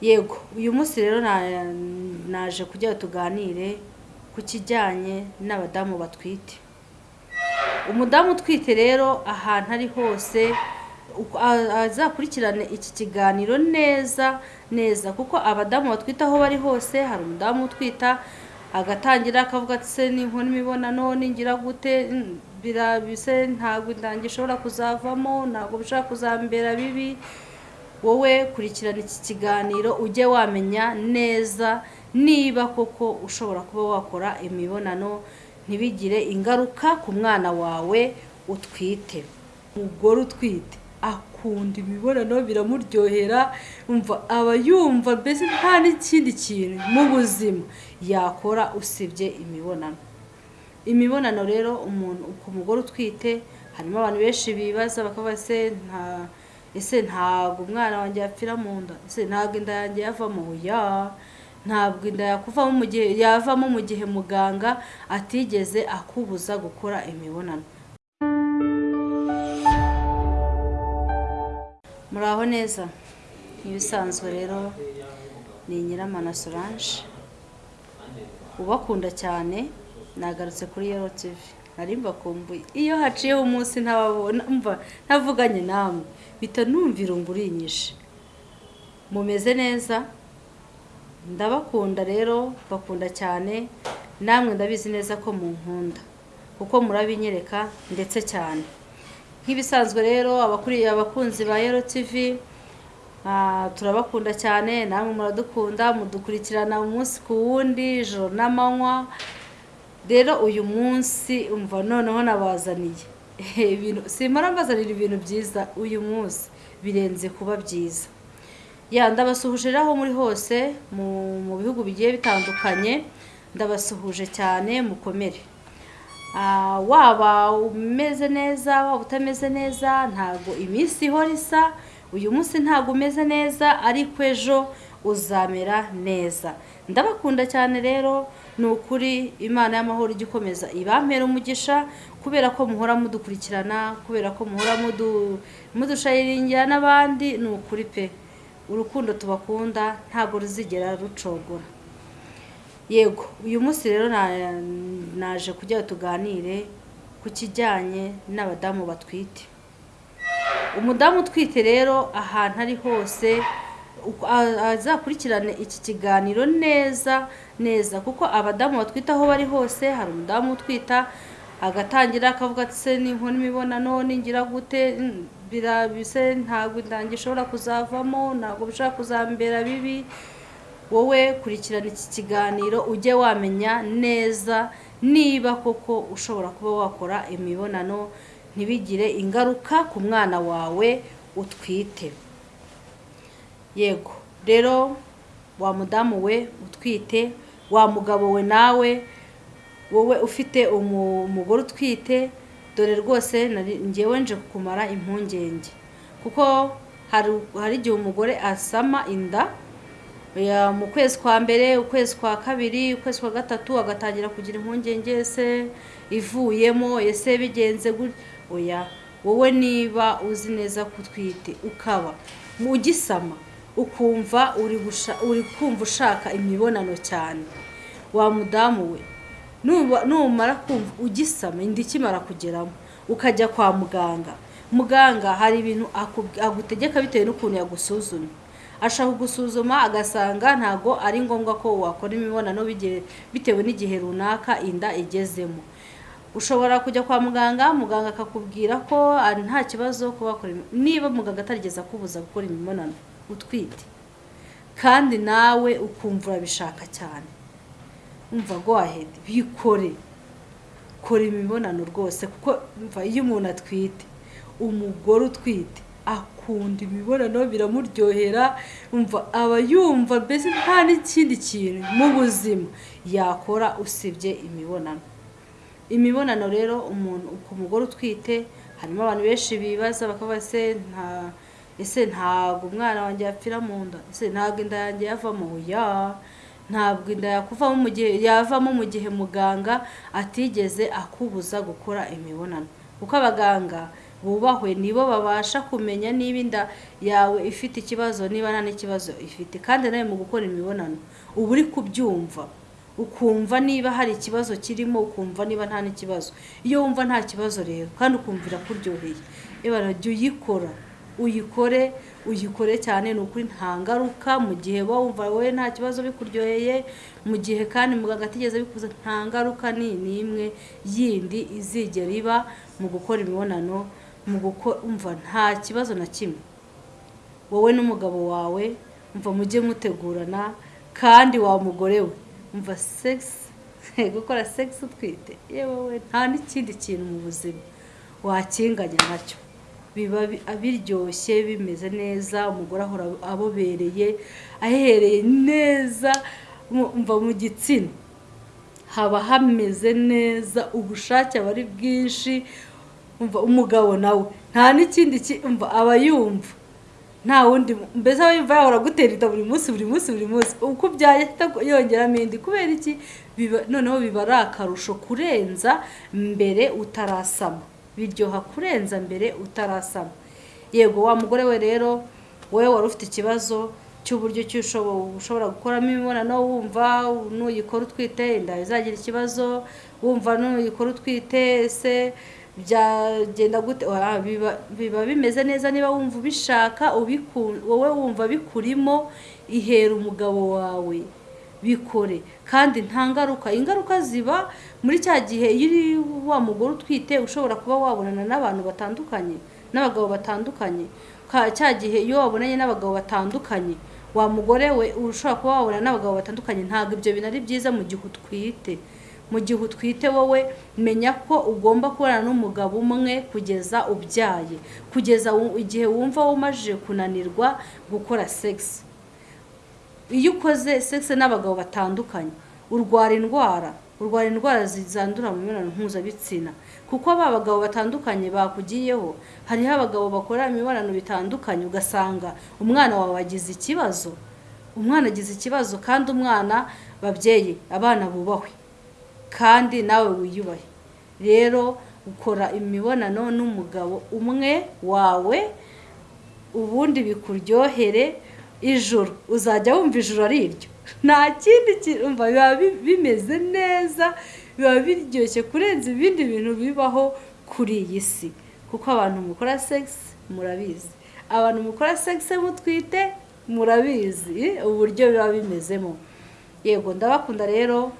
yego uyu munsi rero na- naje kugira tuganire ku kijyanye n'abadamu batwite. Umudamu utwite rero ahantu ari hose azakurikirane iki kiganiro neza neza kuko abadamu batwite aho bari hose hari umudamu utwita agatangira akavuga ati se ninkora imibonano ningira gute? Mm, bira- bise ntabwo indangi ishobora kuzavamo ntabwo bishobora kuzambera bibi. Wowe kurikirana iki kiganiro ujye wamenya neza niba koko ushobora kuba wakora imibonano ntibigire ingaruka ku mwana wawe utwite. Umugore utwite. Akunda imibonano biramuryohera umva aba yumva mbese nta n'ikindi kintu mu buzima yakora usibye imibonano. Imibonano rero umuntu ku mugore utwite harimo abantu benshi bibaza bakavuga se nta ese ntabwo umwana wanjye yapfira mu nda. Ese ntabwo inda yanjye yavamo? Ya. Ntabwo inda yakuvamo mu gihe yavamo mu gihe muganga atigeze akubuza gukora imibonano. Muraho neza? Nk'ibisanzwe rero ni nyiramana solange. Ubakunda cyane nagarutse kuri yero tivi nari mbakumbuye iyo haciyeho umunsi ntababona mva ntavuganye namwe. Bita numva irungu urinyishe mumeze neza ndabakunda rero bakunda cyane namwe ndabizi neza ko munkunda. Kuko murabinyereka ndetse cyane. Nk'ibisanzwe rero abakuriye abakunzi ba yero tivi Ah, turabakunda cyane namwe muradukunda mudukurikirana umunsi ku wundi ijoro n'amanywa. Rero uyu munsi umva noneho nabazaniye. Ibintu simara mbazanira ibintu byiza uyu munsi. Birenze kuba byiza. Ya ndabasuhuje aho muri hose mu mu bihugu bigiye bitandukanye ndabasuhuje cyane mukomere. Ah, waba umeze neza waba utameze neza ntabwo iminsi ihora isa uyu munsi ntabwo umeze neza ariko ejo uzamera neza. Ndabakunda cyane rero ni ukuri imana y'amahoro ijya ikomeza ibampera umugisha kubera ko muhora mudukurikirana kubera ko muhora mudu- mudushayiringira n'abandi ni ukuri pe. Urukundo tubakunda ntabwo ruzigera rucogora. Yego uyu munsi rero na- naje kugira tuganire ku kijyanye n'abadamu batwite. Umudamu utwite rero ahantu ari hose azakurikirane iki kiganiro neza neza. Kuko abadamu batwite aho bari hose hari umudamu utwita agatangira akavuga ati se ninkora imibonano ningira gute? Mm, bira- bise ntabwo indangi ishobora kuzavamo ntabwo bishobora kuzambera bibi. Wowe kurikirana iki kiganiro ujye wamenya neza niba koko ushobora kuba wakora imibonano ntibigire ingaruka ku mwana wawe utwite. Yego. Rero wa mudamu we utwite wa mugabo we nawe wowe ufite umu- umugore utwite dore rwose ngewe nje kukumara impungenge. Kuko hari igihe umugore asama inda mu kwezi kwa mbere ukwezi kwa kabiri ukwezi kwa gatatu agatangira kugira impungenge ese ivuyemo ese bigenze oya wowe niba uzi neza ko utwite ukaba ugisama ukumva uri kumva ushaka imibonano cyane. Wa mudamu we numara kumva ugisama inda ikimara kugeramo ukajya kwa muganga. Muganga hari ibintu agutegeka bitewe n'ukuntu yagusuzumye. Ashaka kugusuzuma agasanga ntago ari ngombwa ko wakora imibonano bitewe n'igihe runaka inda igezemo. Ushobora kujya kwa muganga muganga akakubwira ko nta kibazo kuba niba muganga atarigeze akubuza gukora imibonano. Utwite. Kandi nawe ukumva urabishaka cyane. Umva go ahead bikore. Kora imibonano rwose kuko iyo umuntu atwite umugore utwite akunda imibonano biramuryohera umva aba yumva mbese nta n'ikindi kintu mu buzima yakora usibye imibonano. Imibonano rero umuntu ku mugore utwite harimo abantu benshi bibaza bakavuga se nta ese ntabwo umwana wanjye yapfira mu nda. Ese ntabwo inda yanjye yavamo? Ya. Ntabwo inda yakuvamo mu gihe yavamo mu gihe muganga atigeze akubuza gukora imibonano. Kuko abaganga bubahwe nibo babasha kumenya niba inda yawe ifite ikibazo niba nta n'ikibazo ifite. Kandi nawe mu gukora imibonano uba uri kubyumva. Ukumva niba hari ikibazo kirimo ukumva niba nta n'ikibazo. Iyo wumva nta kibazo rero kandi ukumvira kuryoheye ibara jya uyikora. Uyikore uyikore cyane ni ukuri nta ngaruka mu gihe wumva wowe nta kibazo bikuryoheye mu gihe kandi muganga atigeze bikuza nta ngaruka ni n'imwe yindi izigera iba mu gukora imibonano mu gukora umva nta kibazo na kimwe. Wowe n'umugabo wawe umva mujye mutegurana kandi wa mugore we. Umva segisi gukora segisi utwite. Yewe we nta n'ikindi kintu mu buzima wakinganya na cyo. Biba biryoshye bimeze neza umugore ahora abobereye ahereye neza mva mu gitsina. Haba hameze neza ubushake aba ari bwinshi umugabo nawe. Nta n'ikindi aba yumva. Nta wundi mbese aba yumva yahora gutera inda buri munsi buri munsi buri munsi. Uko ubyaye yongeramo indi. Kubera iki? Noneho biba ari akarusho kurenza mbere utarasama. Biryoha kurenza mbere utarasama. Yego wa mugore we rero wowe wari ufite ikibazo cy'uburyo ki ushobora gukoramo imibonano wumva nuyikora utwite inda izagira ikibazo wumva nuyikora utwite ese byagenda gute? Biba bimeze neza niba wumva ubishaka wowe wumva bikurimo ihera umugabo wawe. Bikore. Kandi nta ngaruka. Ingaruka ziba muri cya gihe iyo uri wa mugore utwite ushobora kuba wabonana n'abantu batandukanye n'abagabo batandukanye. Cya gihe iyo wabonanye n'abagabo batandukanye wa mugore we ushobora kuba wabona n'abagabo batandukanye ntabwo ibyo bintu ari byiza mu gihe utwite. Mu gihe utwite wowe menya ko ugomba kubana n'umugabo umwe kugeza ubyaye. Kugeza igihe wumva wumajije kunanirwa gukora segisi iyo ukoze segisi n'abagabo batandukanye urwara indwara urwara indwara zandura mu mibonano mpuzabitsina. Kuko ba bagabo batandukanye bakugiyeho hariho abagabo bakora imibonano bitandukanye ugasanga umwana wawe agize ikibazo umwana agize ikibazo kandi umwana babyeyi abana bubahwe kandi nawe wiyubahe. Rero ukora imibonano n'umugabo umwe wawe ubundi bikuryohere ijoro uzajya wumva ijoro ari iryo? Nta kindi kintu biba bimeze neza biba biryoshye kurenza ibindi bintu bibaho kuri iyi si. Kuko abantu mukora segisi murabizi. Abantu mukora segisi mutwite murabizi. Uburyo biba bimezemo. Yego ndabakunda rero.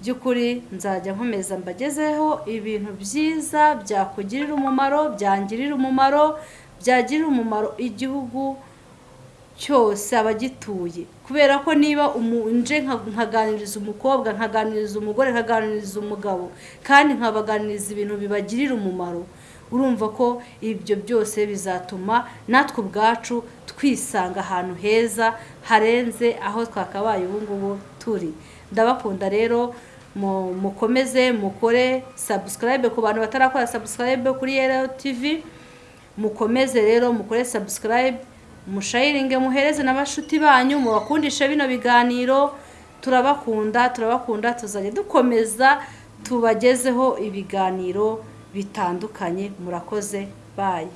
By'ukuri nzajya nkomeza mbagezeho ibintu byiza byakugirira umumaro byangirira umumaro byagirira umumaro igihugu cyose abagituye kubera ko niba nje nkaganiriza umukobwa nkaganiriza umugore nkaganiriza umugabo kandi nkabaganiriza ibintu bibagirira umumaro urumva ko ibyo byose bizatuma natwe ubwacu twisanga ahantu heza harenze aho twakabaye ubu ngubu turi. Ndabakunda rero mukomeze mukore sabusikarayibe ku bantu batarakora sabusikarayibe kuri yero tivi mukomeze rero mukore sabusikarayibe mushayiringe muhereze n'abashuti banyu mubakundishe bino biganiro turabakunda turabakunda tuzajya dukomeza tubagezeho ibiganiro bitandukanye murakoze bayi